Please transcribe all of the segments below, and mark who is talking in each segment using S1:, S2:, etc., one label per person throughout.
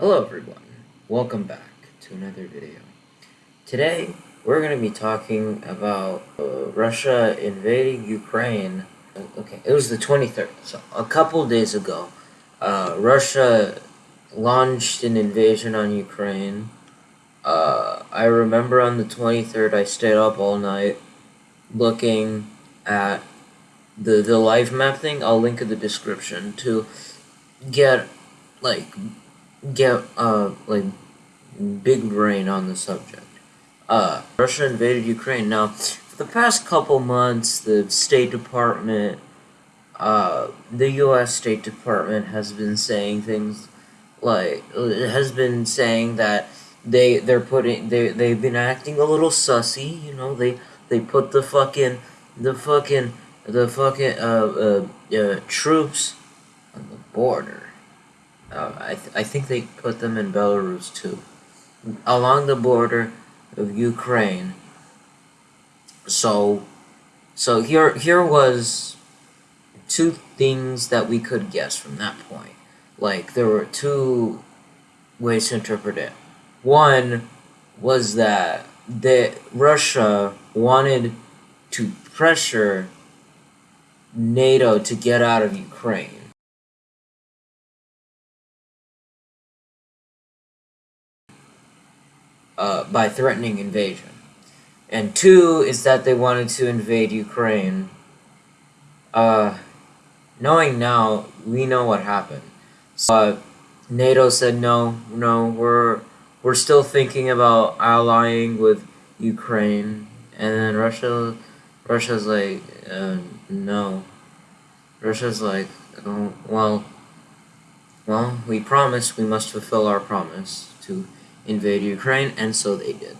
S1: Hello everyone, welcome back to another video. Today we're going to be talking about uh, Russia invading Ukraine. Okay, it was the 23rd, so a couple days ago, uh, Russia launched an invasion on Ukraine. Uh, I remember on the 23rd I stayed up all night looking at the, the live map thing. I'll link in the description to get like get uh like big brain on the subject. Uh, Russia invaded Ukraine. Now, for the past couple months, the State Department, uh, the U.S. State Department has been saying things like has been saying that they they're putting they they've been acting a little sussy. You know, they they put the fucking the fucking the fucking uh uh, uh troops on the border uh, I, th I think they put them in Belarus too. Along the border of Ukraine. So, so here, here was two things that we could guess from that point. Like, there were two ways to interpret it. One was that the Russia wanted to pressure NATO to get out of Ukraine. Uh, by threatening invasion. And two is that they wanted to invade Ukraine. Uh, knowing now, we know what happened. So, uh, NATO said no, no, we're we're still thinking about allying with Ukraine, and then Russia, Russia's like, uh, no. Russia's like, oh, well, well, we promised we must fulfill our promise to invade Ukraine, and so they did.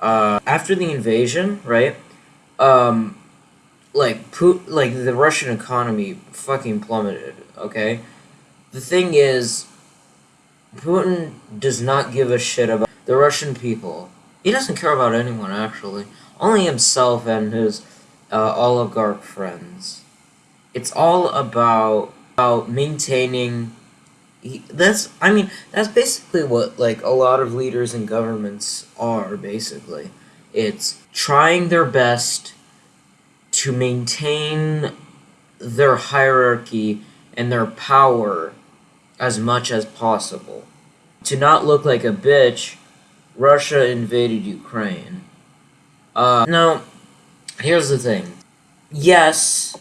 S1: Uh, after the invasion, right? Um, like Putin, like the Russian economy fucking plummeted. Okay, the thing is, Putin does not give a shit about the Russian people. He doesn't care about anyone actually, only himself and his uh, oligarch friends. It's all about about maintaining that's I mean that's basically what like a lot of leaders and governments are basically. It's trying their best to maintain their hierarchy and their power as much as possible. To not look like a bitch, Russia invaded Ukraine. Uh, now, here's the thing. Yes,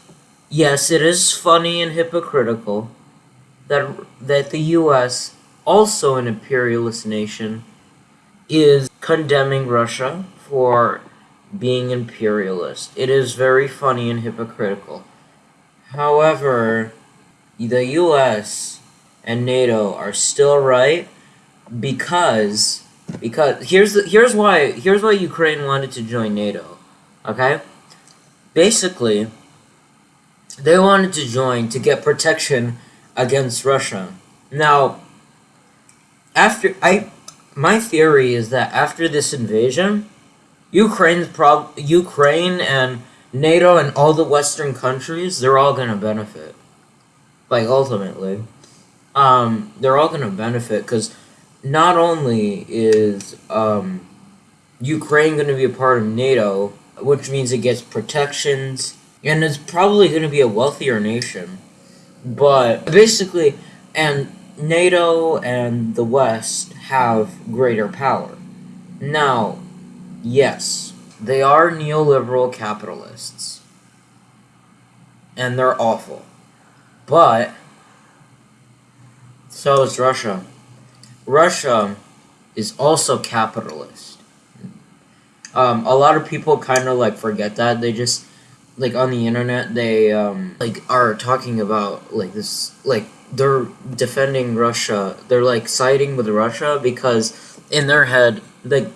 S1: yes, it is funny and hypocritical that that the U.S., also an imperialist nation, is condemning Russia for being imperialist. It is very funny and hypocritical. However, the U.S. and NATO are still right because because here's the, here's why here's why Ukraine wanted to join NATO. Okay, basically, they wanted to join to get protection against Russia. Now, after I, my theory is that after this invasion, Ukraine's prob Ukraine and NATO and all the Western countries, they're all gonna benefit. Like ultimately, um, they're all gonna benefit because not only is um, Ukraine gonna be a part of NATO, which means it gets protections, and it's probably gonna be a wealthier nation. But basically, and NATO and the West have greater power. Now, yes, they are neoliberal capitalists. And they're awful. But, so is Russia. Russia is also capitalist. Um, a lot of people kind of like forget that. They just like on the internet they um like are talking about like this like they're defending Russia. They're like siding with Russia because in their head like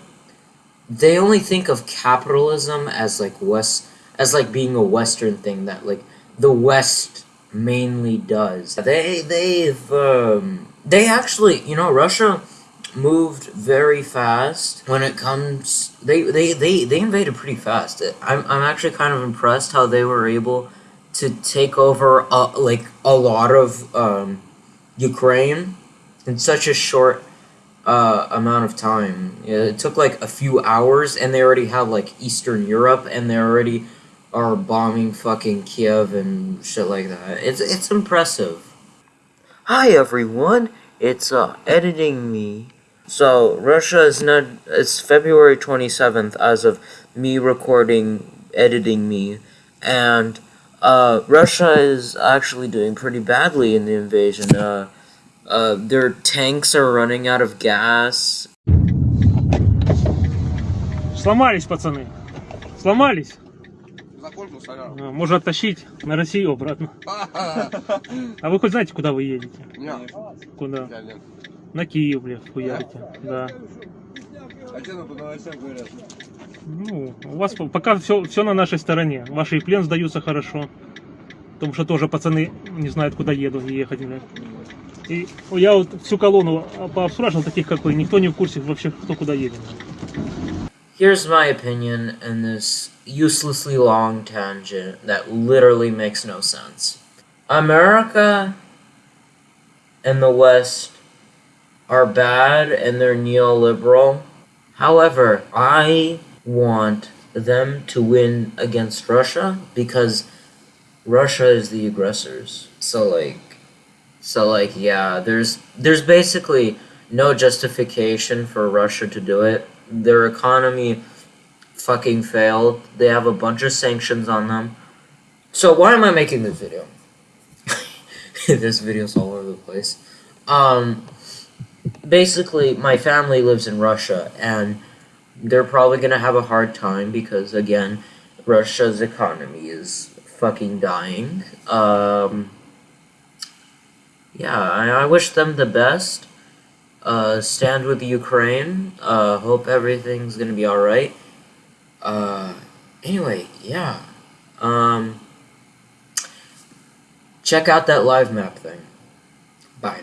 S1: they only think of capitalism as like west as like being a western thing that like the west mainly does. They they've um they actually, you know, Russia moved very fast when it comes they they they, they invaded pretty fast I'm, I'm actually kind of impressed how they were able to take over a, like a lot of um, ukraine in such a short uh, amount of time. It took like a few hours, and they already have like Eastern Europe, and they already are bombing fucking Kiev and shit like that. It's it's impressive. Hi everyone, it's uh editing me. So Russia is not. It's February twenty seventh as of me recording editing me, and uh Russia is actually doing pretty badly in the invasion. Uh, uh their tanks are running out of gas.
S2: Сломались, пацаны. Сломались.
S3: Закончил сорян.
S2: А, Можно оттащить на Россию обратно. А вы хоть знаете, куда вы едете?
S3: Нет,
S2: Куда? На Киев, бля, хуярите. Да.
S3: А что по новостям говорят?
S2: Ну, у вас по- пока все, все на нашей стороне. Ваши и плен сдаются хорошо. Потому что тоже пацаны не знают, куда еду и ехать, бля. И я вот всю колонну пообспрашивал таких, как вы. Никто не в курсе вообще, кто куда едет.
S1: Here's my opinion in this uselessly long tangent that literally makes no sense. America and the West are bad and they're neoliberal. However, I want them to win against Russia because Russia is the aggressors. So like so like yeah, there's there's basically no justification for Russia to do it. Their economy fucking failed. They have a bunch of sanctions on them. So why am I making this video? this video's all over the place. Um basically my family lives in Russia and they're probably going to have a hard time because again Russia's economy is fucking dying. Um yeah, I, I wish them the best. Uh, stand with Ukraine. Uh, hope everything's gonna be alright. Uh, anyway, yeah. Um, check out that live map thing. Bye.